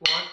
one